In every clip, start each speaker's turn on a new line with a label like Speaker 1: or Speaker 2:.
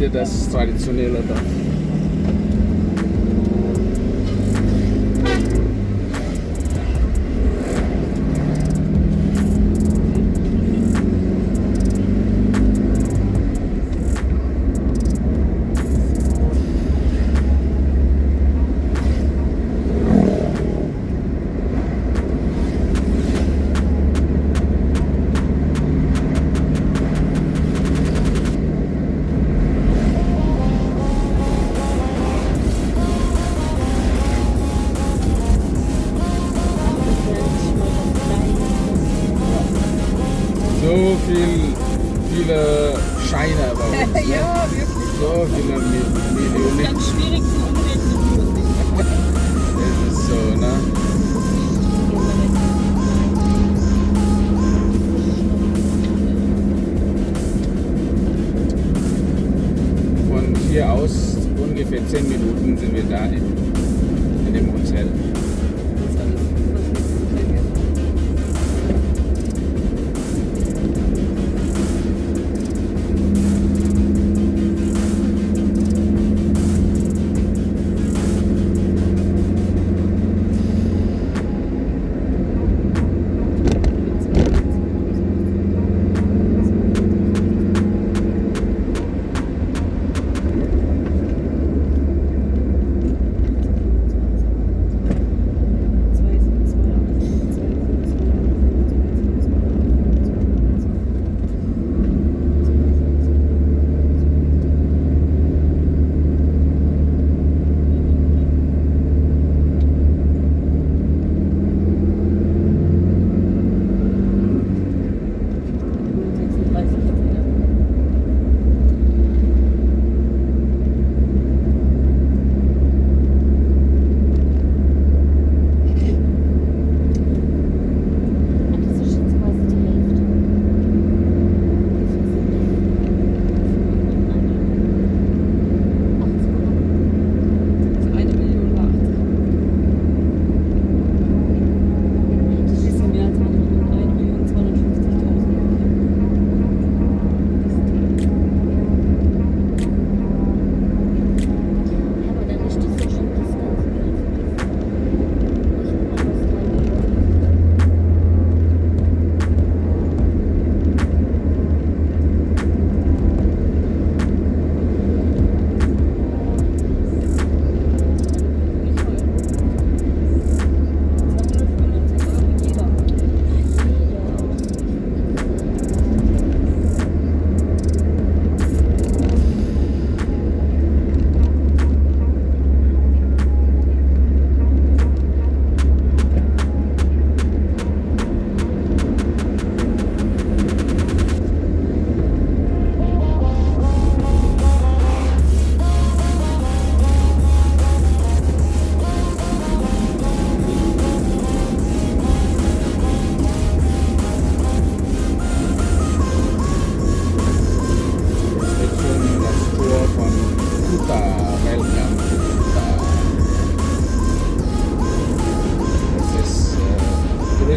Speaker 1: hier das traditionelle Dorf. 14 Minuten sind wir da in, in dem Hotel.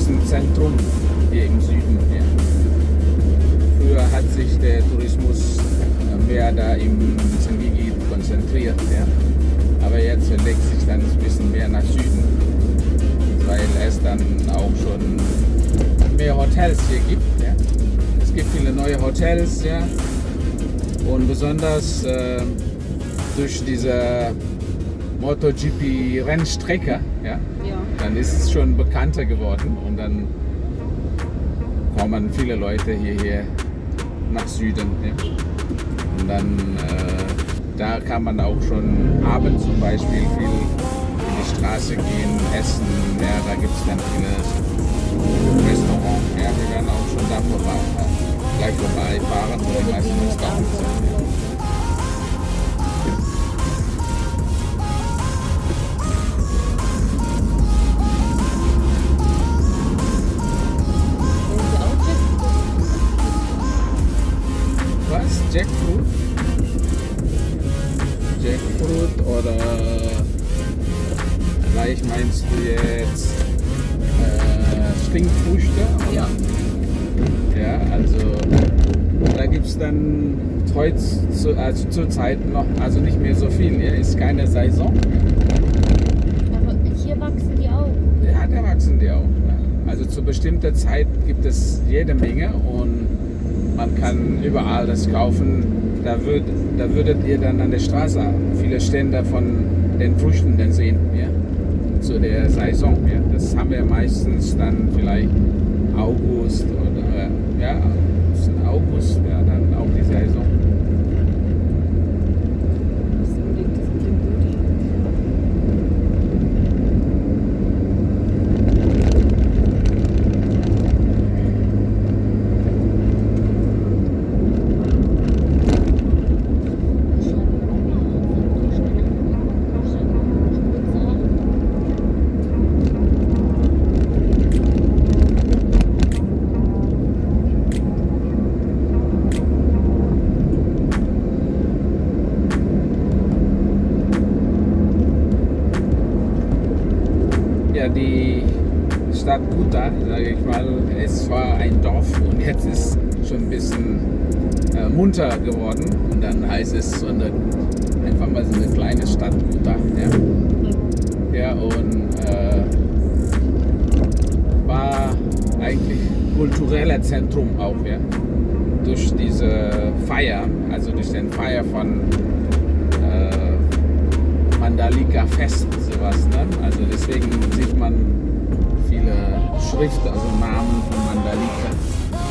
Speaker 1: Touristenzentrum hier im Süden. Ja. Früher hat sich der Tourismus mehr da im Sengigi konzentriert. Ja. Aber jetzt verlegt sich dann ein bisschen mehr nach Süden, weil es dann auch schon mehr Hotels hier gibt. Ja. Es gibt viele neue Hotels, ja. Und besonders äh, durch diese MotoGP-Rennstrecke, ja,
Speaker 2: Ja.
Speaker 1: Dann ist es schon bekannter geworden und dann kommen viele Leute hierher nach Süden. Ja. Und dann äh, da kann man auch schon abends zum Beispiel viel in die Straße gehen, essen. Ja, da gibt es dann viele Restaurants. Ja, wir werden auch schon da vorbei, gleich vorbeifahren, wo die meisten Restaurants sind. Vielleicht meinst du jetzt äh, Stinkfrüchte?
Speaker 2: Ja.
Speaker 1: Ja, also da gibt es dann heute zu, also zurzeit noch, also nicht mehr so viel. Ja, ist keine Saison.
Speaker 3: Aber hier wachsen die auch.
Speaker 1: Ja, da wachsen die auch. Also zu bestimmter Zeit gibt es jede Menge und man kann überall das kaufen. Da, würd, da würdet ihr dann an der Straße viele Stände von den Früchten dann sehen. Ja? Zu der Saison. Ja? Das haben wir meistens dann vielleicht August oder ja, August, ja, dann auch die Saison. Die Stadt Kuta, sage ich mal, es war ein Dorf und jetzt ist schon ein bisschen äh, munter geworden. Und dann heißt es so eine, einfach mal so eine kleine Stadt Kuta. Ja, ja und äh, war eigentlich kultureller Zentrum auch, ja. Durch diese Feier, also durch den Feier von äh, Mandalika Fest, sowas. Ne? Also deswegen sieht man viele Schriften, also Namen von Mandalika.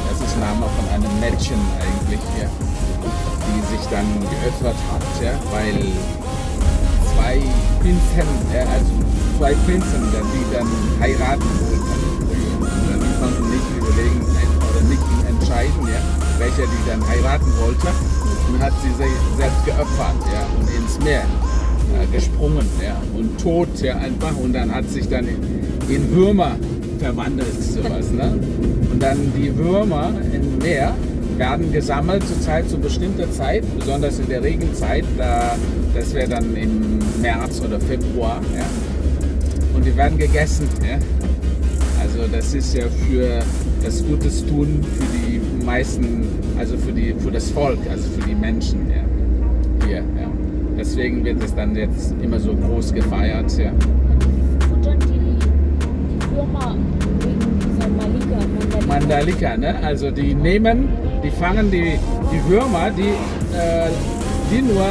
Speaker 1: Das ist Name von einem Mädchen eigentlich, ja, die sich dann geöffnet hat, ja, weil zwei Prinzen, äh, also zwei Prinzen, die dann heiraten wollten. Und die konnten nicht überlegen oder nicht entscheiden, ja, welcher die dann heiraten wollte. Und hat sie sich selbst geopfert, ja, und ins Meer gesprungen, ja, und tot, ja, einfach. Und dann hat sich dann in, in Würmer verwandelt, sowas, ne? Und dann die Würmer im Meer werden gesammelt zur Zeit, zu bestimmter Zeit, besonders in der Regenzeit, da, das wäre dann im März oder Februar, ja. Und die werden gegessen, ja. Also das ist ja für das Gutes tun für die meisten, also für, die, für das Volk, also für die Menschen ja. hier. Ja. Deswegen wird es dann jetzt immer so groß gefeiert. Ja.
Speaker 3: Futtern die, die Würmer wegen dieser Malika, Mandalika.
Speaker 1: Mandalika, ne? also die nehmen, die fangen die, die Würmer, die, äh, die nur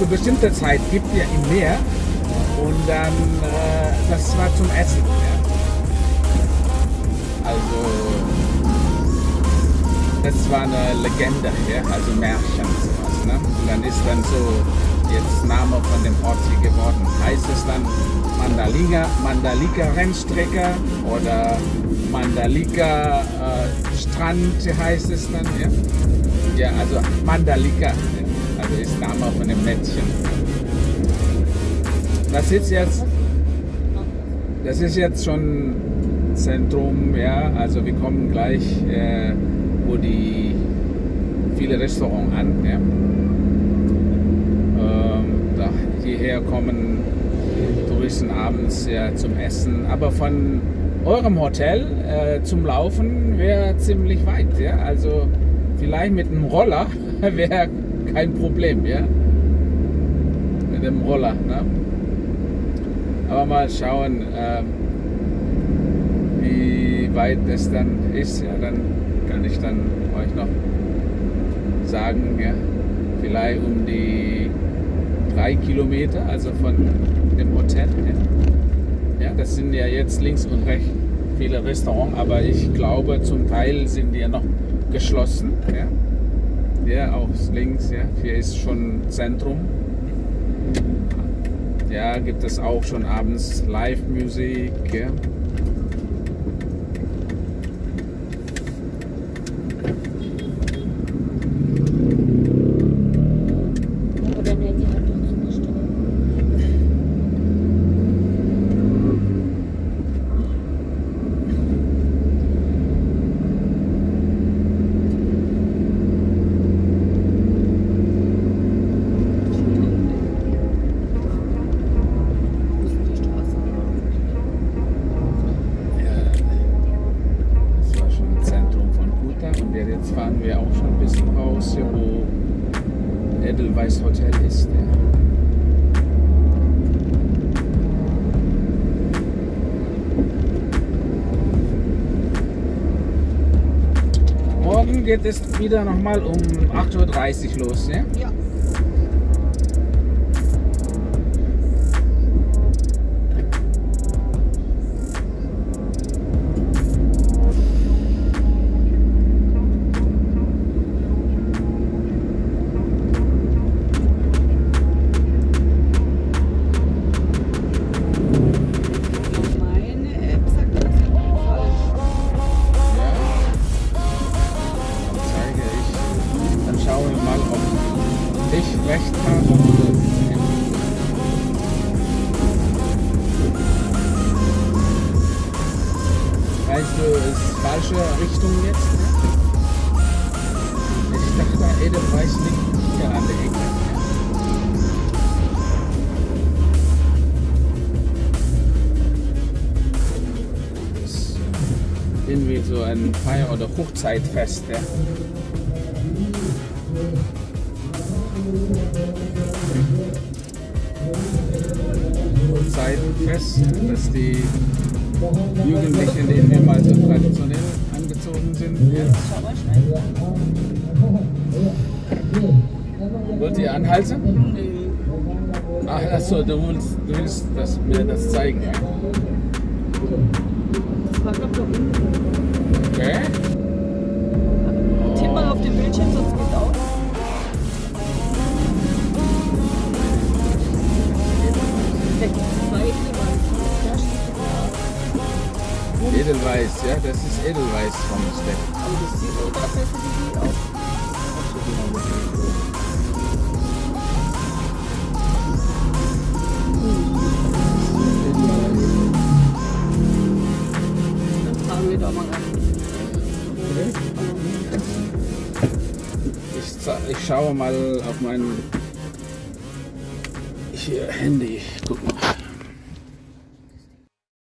Speaker 1: zu bestimmter Zeit gibt ihr im Meer und dann, äh, das war zum Essen. Ja. Also, das war eine Legende, ja? also Märchen, sowas. Ne? Und dann ist dann so jetzt Name von dem Ort hier geworden. Heißt es dann Mandalika, Mandalika Rennstrecke oder Mandalika äh, Strand heißt es dann. Ja, ja also Mandalika, ja? also ist Name von dem Mädchen. Das ist jetzt das ist jetzt schon Zentrum, ja. Also wir kommen gleich, äh, wo die viele Restaurants an. Ja. Ähm, da, hierher kommen Touristen abends ja, zum Essen. Aber von eurem Hotel äh, zum Laufen wäre ziemlich weit. Ja. Also vielleicht mit einem Roller wäre kein Problem. Ja. Mit dem Roller. Ne? Aber mal schauen, ähm, wie weit es dann ist. Ja, dann kann ich dann euch noch sagen, ja, vielleicht um die drei Kilometer, also von dem Hotel. Ja. ja, das sind ja jetzt links und rechts viele Restaurants, aber ich glaube, zum Teil sind die ja noch geschlossen. Ja, ja auch links, ja, hier ist schon Zentrum. Ja, gibt es auch schon abends Live-Musik. Ja.
Speaker 3: Aber dann hätte die halt doch zugestimmt.
Speaker 2: Wo ist die Straße?
Speaker 1: Edelweiß Hotel ist. Morgen geht es wieder nochmal um 8.30 Uhr los. Ja?
Speaker 2: Ja.
Speaker 1: Weißt du, ist falsche Richtung jetzt? Ne? Ich dachte, Edelweiß liegt hier an der Ecke. Irgendwie so ein Feier- oder Hochzeitfest. Ja. Hochzeitfest, dass die Jugendlichen irgendwie mal so traditionell angezogen sind.
Speaker 2: Schnell.
Speaker 1: Wollt ihr anhalten? Ach, achso, du willst, du willst das, mir das zeigen.
Speaker 2: Das war, glaube ich.
Speaker 1: Okay.
Speaker 2: Tipp mal auf den Bildschirm, sonst geht's auch. Edelweiß. Ja.
Speaker 1: Das ist Edelweiß vom
Speaker 2: mal rein.
Speaker 1: Ich, ich schaue mal auf mein Handy.